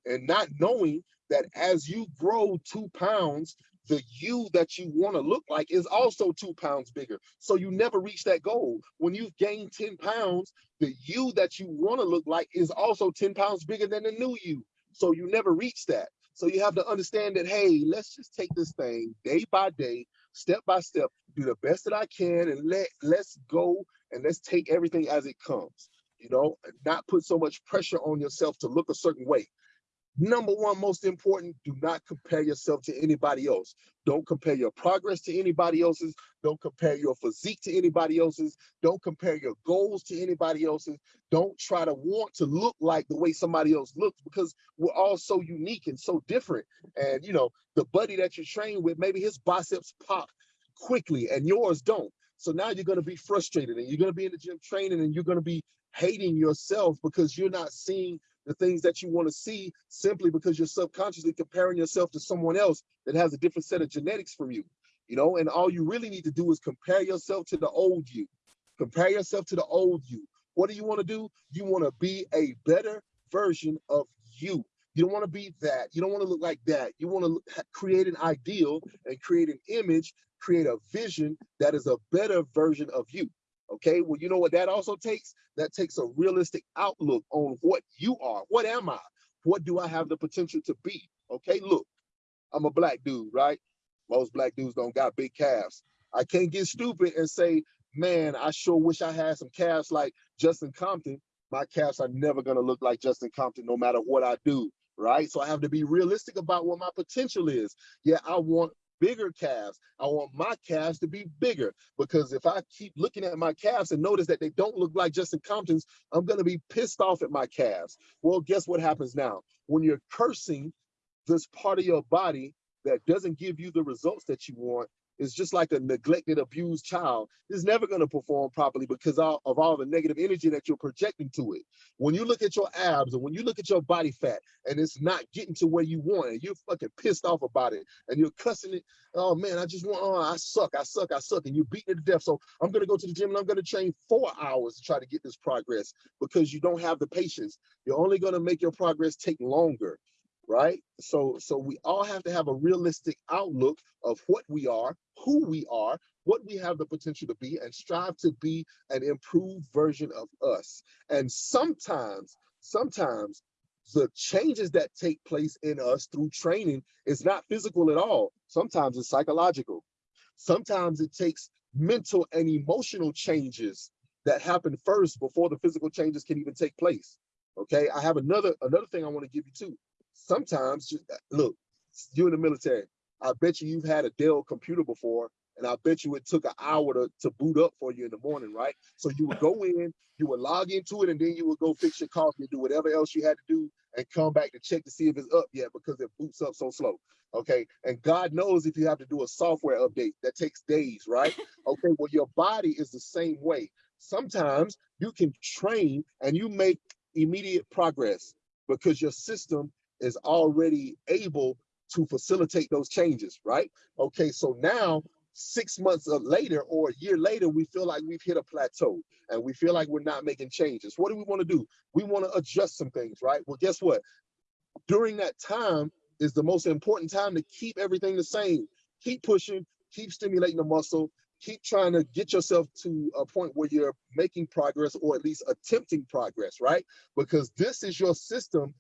And not knowing that as you grow two pounds the you that you want to look like is also two pounds bigger so you never reach that goal when you've gained 10 pounds the you that you want to look like is also 10 pounds bigger than the new you. So you never reach that. So you have to understand that, hey, let's just take this thing day by day, step by step, do the best that I can, and let let's go and let's take everything as it comes. You know, not put so much pressure on yourself to look a certain way. Number one, most important, do not compare yourself to anybody else. Don't compare your progress to anybody else's. Don't compare your physique to anybody else's. Don't compare your goals to anybody else's. Don't try to want to look like the way somebody else looks because we're all so unique and so different. And you know, the buddy that you train with, maybe his biceps pop quickly and yours don't. So now you're going to be frustrated and you're going to be in the gym training and you're going to be hating yourself because you're not seeing the things that you want to see simply because you're subconsciously comparing yourself to someone else that has a different set of genetics from you. You know, and all you really need to do is compare yourself to the old you. Compare yourself to the old you. What do you want to do? You want to be a better version of you. You don't want to be that. You don't want to look like that. You want to create an ideal and create an image, create a vision that is a better version of you. Okay, well, you know what that also takes? That takes a realistic outlook on what you are. What am I? What do I have the potential to be? Okay, look, I'm a black dude, right? Most black dudes don't got big calves. I can't get stupid and say, man, I sure wish I had some calves like Justin Compton. My calves are never gonna look like Justin Compton no matter what I do, right? So I have to be realistic about what my potential is. Yeah, I want bigger calves. I want my calves to be bigger because if I keep looking at my calves and notice that they don't look like Justin Compton's, I'm going to be pissed off at my calves. Well, guess what happens now? When you're cursing this part of your body that doesn't give you the results that you want, is just like a neglected, abused child. It's never going to perform properly because of all the negative energy that you're projecting to it. When you look at your abs and when you look at your body fat and it's not getting to where you want and you're fucking pissed off about it and you're cussing it, oh man, I just want, oh, I suck, I suck, I suck, and you're beating it to death. So I'm going to go to the gym and I'm going to train four hours to try to get this progress because you don't have the patience. You're only going to make your progress take longer right? So, so we all have to have a realistic outlook of what we are, who we are, what we have the potential to be, and strive to be an improved version of us. And sometimes, sometimes the changes that take place in us through training is not physical at all. Sometimes it's psychological. Sometimes it takes mental and emotional changes that happen first before the physical changes can even take place. Okay, I have another another thing I want to give you too sometimes just look, you in the military, I bet you you've had a Dell computer before, and I bet you it took an hour to, to boot up for you in the morning, right? So you would go in, you would log into it, and then you would go fix your coffee and do whatever else you had to do and come back to check to see if it's up yet because it boots up so slow. Okay. And God knows if you have to do a software update that takes days, right? Okay. Well, your body is the same way. Sometimes you can train and you make immediate progress because your system is already able to facilitate those changes, right? Okay, so now six months later or a year later, we feel like we've hit a plateau and we feel like we're not making changes. What do we want to do? We want to adjust some things, right? Well, guess what? During that time is the most important time to keep everything the same. Keep pushing, keep stimulating the muscle, keep trying to get yourself to a point where you're making progress or at least attempting progress, right? Because this is your system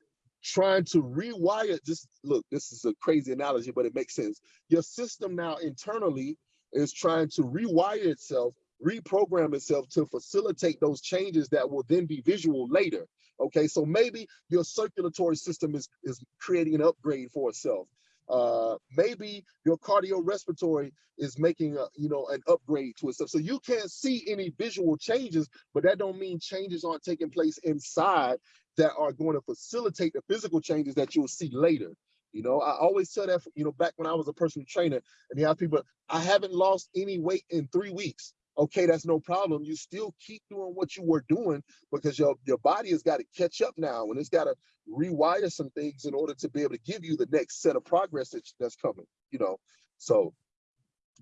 trying to rewire just look this is a crazy analogy but it makes sense. Your system now internally is trying to rewire itself reprogram itself to facilitate those changes that will then be visual later okay? So maybe your circulatory system is is creating an upgrade for itself. Uh maybe your cardiorespiratory is making a you know an upgrade to itself. So you can't see any visual changes but that don't mean changes aren't taking place inside that are going to facilitate the physical changes that you'll see later. You know, I always tell that, you know, back when I was a personal trainer and you have people, I haven't lost any weight in three weeks. Okay, that's no problem. You still keep doing what you were doing because your, your body has got to catch up now and it's got to rewire some things in order to be able to give you the next set of progress that, that's coming, you know. So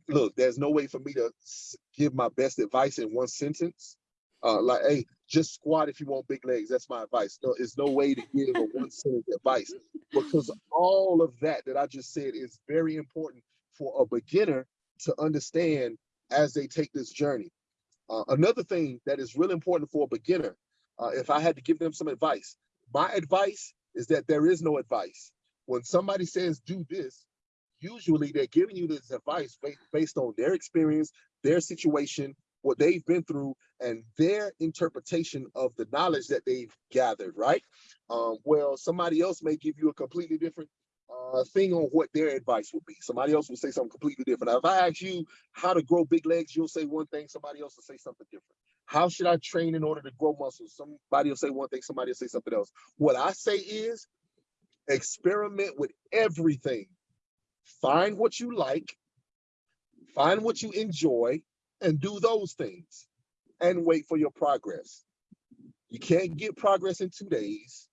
look, there's no way for me to give my best advice in one sentence. Uh, like, hey, just squat if you want big legs. That's my advice. No, there's no way to give a one sentence advice because all of that that I just said is very important for a beginner to understand as they take this journey. Uh, another thing that is really important for a beginner, uh, if I had to give them some advice, my advice is that there is no advice. When somebody says do this, usually they're giving you this advice based on their experience, their situation, what they've been through and their interpretation of the knowledge that they've gathered, right? Um, well, somebody else may give you a completely different uh, thing on what their advice would be. Somebody else will say something completely different. Now, if I ask you how to grow big legs, you'll say one thing, somebody else will say something different. How should I train in order to grow muscles? Somebody will say one thing, somebody will say something else. What I say is experiment with everything. Find what you like, find what you enjoy, and do those things and wait for your progress. You can't get progress in two days.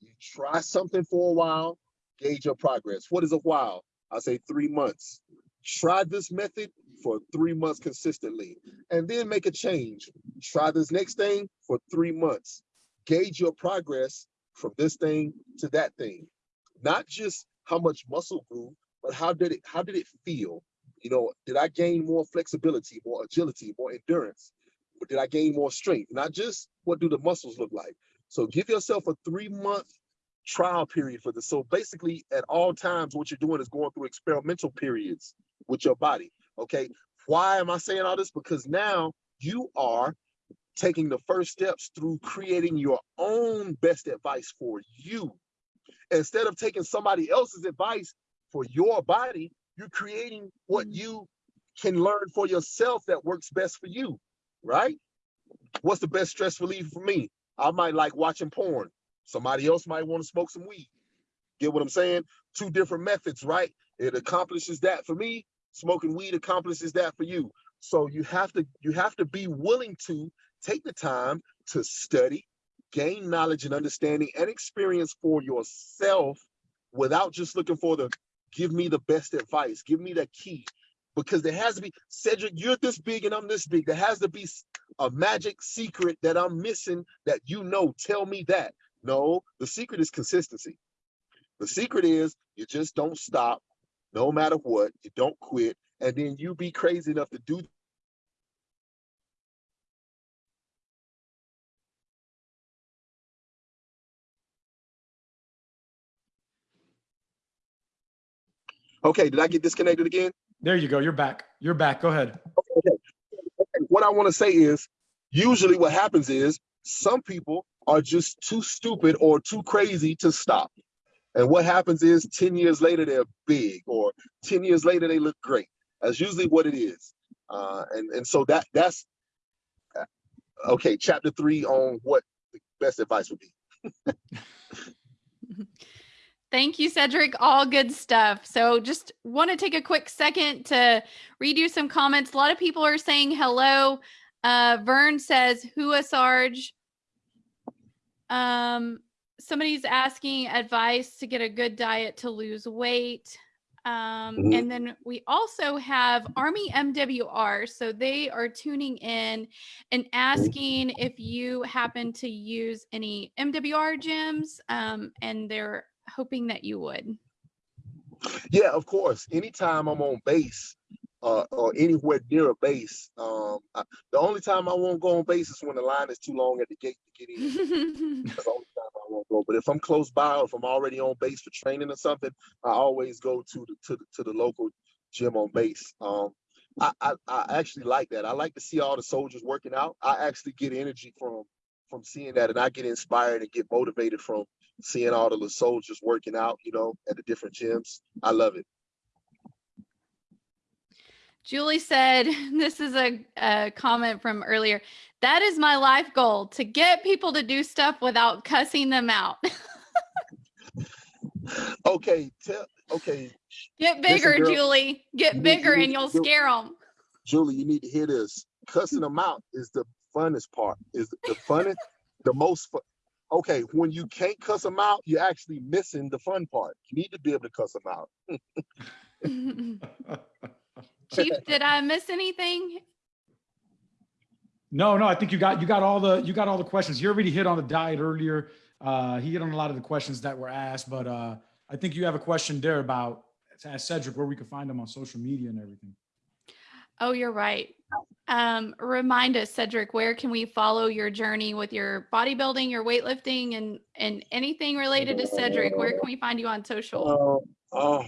You try something for a while, gauge your progress. What is a while? I say three months. Try this method for three months consistently and then make a change. Try this next thing for three months. Gauge your progress from this thing to that thing. Not just how much muscle grew, but how did it how did it feel? You know, did I gain more flexibility, more agility, more endurance? Or did I gain more strength? Not just what do the muscles look like. So give yourself a three month trial period for this. So basically at all times, what you're doing is going through experimental periods with your body. Okay. Why am I saying all this? Because now you are taking the first steps through creating your own best advice for you. Instead of taking somebody else's advice for your body, you're creating what mm. you can learn for yourself that works best for you, right? What's the best stress relief for me? I might like watching porn. Somebody else might want to smoke some weed. Get what I'm saying? Two different methods, right? It accomplishes that for me. smoking weed accomplishes that for you. So you have to you have to be willing to take the time to study, gain knowledge and understanding and experience for yourself without just looking for the give me the best advice, give me the key. Because there has to be, Cedric, you're this big and I'm this big. There has to be a magic secret that I'm missing that you know. Tell me that. No, the secret is consistency. The secret is you just don't stop no matter what. You don't quit. And then you be crazy enough to do Okay, did I get disconnected again? There you go. You're back. You're back. Go ahead. Okay. What I want to say is, usually what happens is some people are just too stupid or too crazy to stop. And what happens is 10 years later, they're big or 10 years later, they look great. That's usually what it is. Uh, and, and so that that's, uh, okay, chapter three on what the best advice would be. Thank you, Cedric. All good stuff. So just want to take a quick second to read you some comments. A lot of people are saying hello. Uh, Vern says, Hua Sarge. Um, somebody's asking advice to get a good diet to lose weight. Um, Mhm. And then we also have Army MWR. So they are tuning in and asking if you happen to use any MWR gyms. Um, and they're hoping that you would. Yeah, of course. Anytime I'm on base uh, or anywhere near a base, um, I, the only time I won't go on base is when the line is too long at the gate to get in. That's the only time I won't go. But if I'm close by or if I'm already on base for training or something, I always go to the to the, to the local gym on base. Um, I, I I actually like that. I like to see all the soldiers working out. I actually get energy from from seeing that, and I get inspired and get motivated from seeing all the little soldiers working out. You know, at the different gyms. I love it. Julie said, this is a, a comment from earlier. That is my life goal to get people to do stuff without cussing them out. Okay, tell okay, Get bigger, girl, Julie. Get you need- bigger and you'll scare them. Julie, you need to hear this. Cussing them out is the funnest part. Is the funnest, the most fun. Okay, when you can't cuss them out, you're actually missing the fun part. You need to be able to cuss them out. Chief, did I miss anything? No, no, I think you got you got all the you got all the questions. You already hit on the diet earlier. Uh, he hit on a lot of the questions that were asked, but uh, I think you have a question there about to ask Cedric where we can find him on social media and everything. Oh, you're right. Um, remind us, Cedric, where can we follow your journey with your bodybuilding, your weightlifting, and and anything related to Cedric? Where can we find you on social? Oh, oh.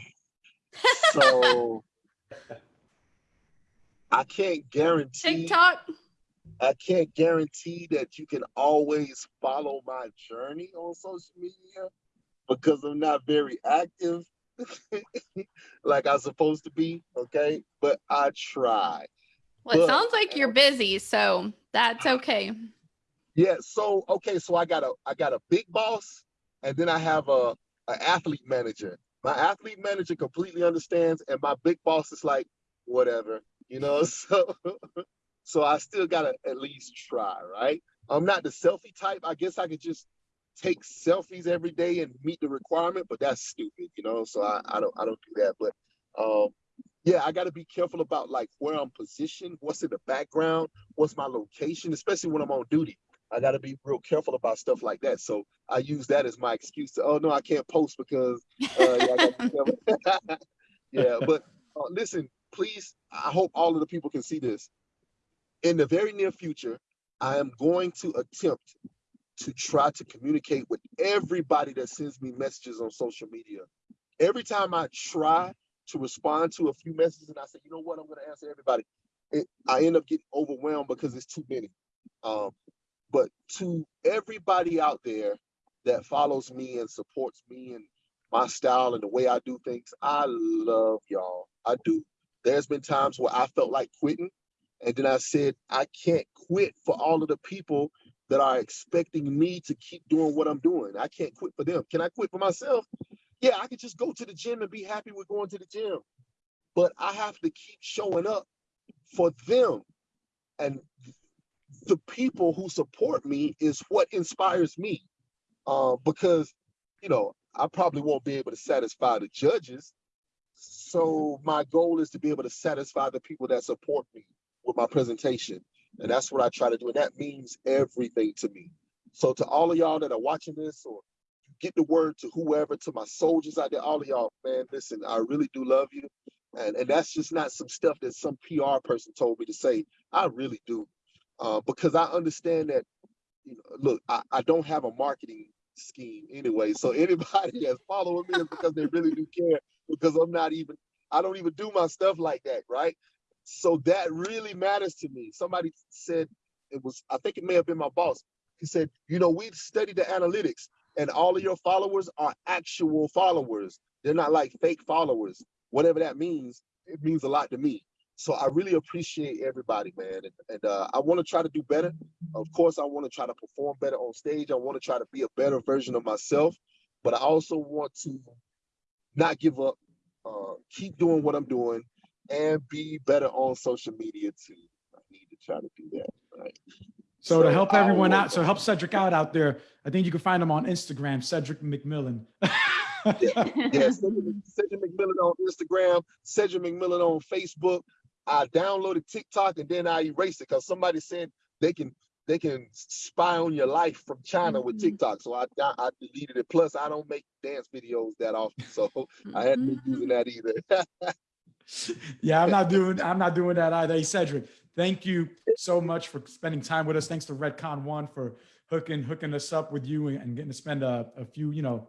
So I can't guarantee. TikTok. I can't guarantee that you can always follow my journey on social media because I'm not very active like I'm supposed to be. Okay. But I try. Well, it But- sounds like you're busy, so that's okay. Yeah. So, okay. So I got a, I got a big boss and then I have a, an athlete manager. My athlete manager completely understands and my big boss is like, whatever, you know? So, so I still gotta at least try, right? I'm not the selfie type. I guess I could just take selfies every day and meet the requirement, but that's stupid, you know. So I, I don't I don't do that. But um yeah, I gotta be careful about like where I'm positioned, what's in the background, what's my location, especially when I'm on duty. I gotta be real careful about stuff like that. So I use that as my excuse to oh no, I can't post because uh, yeah, I gotta be careful. yeah, but uh, listen, please, I hope all of the people can see this. In the very near future, I am going to attempt to try to communicate with everybody that sends me messages on social media. Every time I try to respond to a few messages and I say, you know what, I'm going to answer everybody, it, I end up getting overwhelmed because it's too many. Um, but to everybody out there that follows me and supports me and my style and the way I do things, I love y'all. I do. There's been times where I felt like quitting. And then I said, I can't quit for all of the people that are expecting me to keep doing what I'm doing. I can't quit for them. Can I quit for myself? Yeah, I could just go to the gym and be happy with going to the gym. but I have to keep showing up for them. And the people who support me is what inspires me. Uh, because, you know, I probably won't be able to satisfy the judges. So my goal is to be able to satisfy the people that support me with my presentation. And that's what I try to do. And that means everything to me. So to all of y'all that are watching this or get the word to whoever, to my soldiers out there, all of y'all, man, listen, I really do love you. And, and that's just not some stuff that some PR person told me to say. I really do. Uh, because I understand that, you know, look, I, I don't have a marketing scheme anyway. So anybody that's following me is because they really do care because I'm not even, I don't even do my stuff like that, right? So that really matters to me. Somebody said it was, I think it may have been my boss. He said, you know, we've studied the analytics and all of your followers are actual followers. They're not like fake followers. Whatever that means, it means a lot to me. So I really appreciate everybody, man. And, and uh, I want to try to do better. Of course, I want to try to perform better on stage. I want to try to be a better version of myself, but I also want to not give up, uh, keep doing what I'm doing, and be better on social media too. I need to try to do that. Right. So to help everyone out, so help Cedric out out there, I think you can find him on Instagram, Cedric McMillan. Yeah, Cedric, Cedric McMillan on Instagram, Cedric McMillan on Facebook. I downloaded TikTok and then I erased it because somebody said they can they can spy on your life from China with Mhm. TikTok. So I I deleted it. Plus, I don't make dance videos that often, so I hadn't been using that either. Yeah, I'm not doing, I'm not doing that either. Hey, Cedric, thank you so much for spending time with us. Thanks to Redcon One for hooking, hooking us up with you and and getting to spend a, a few, you know,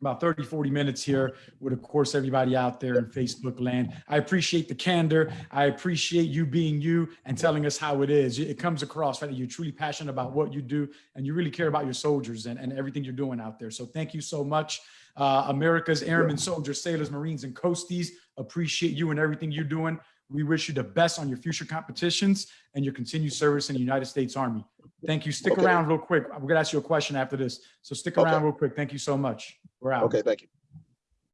about 30, 40 minutes here with, of course, everybody out there in Facebook land. I appreciate the candor. I appreciate you being you and telling us how it is. It comes across, right? that You're truly passionate about what you do and you really care about your soldiers and, and everything you're doing out there. So thank you so much. Uh, America's Airmen, Soldiers, Sailors, Marines, and Coasties appreciate you and everything you're doing. We wish you the best on your future competitions and your continued service in the United States Army. Thank you. Stick Okay. around real quick. We're gonna ask you a question after this. So stick Okay. around real quick. Thank you so much. We're out. okay, thank you.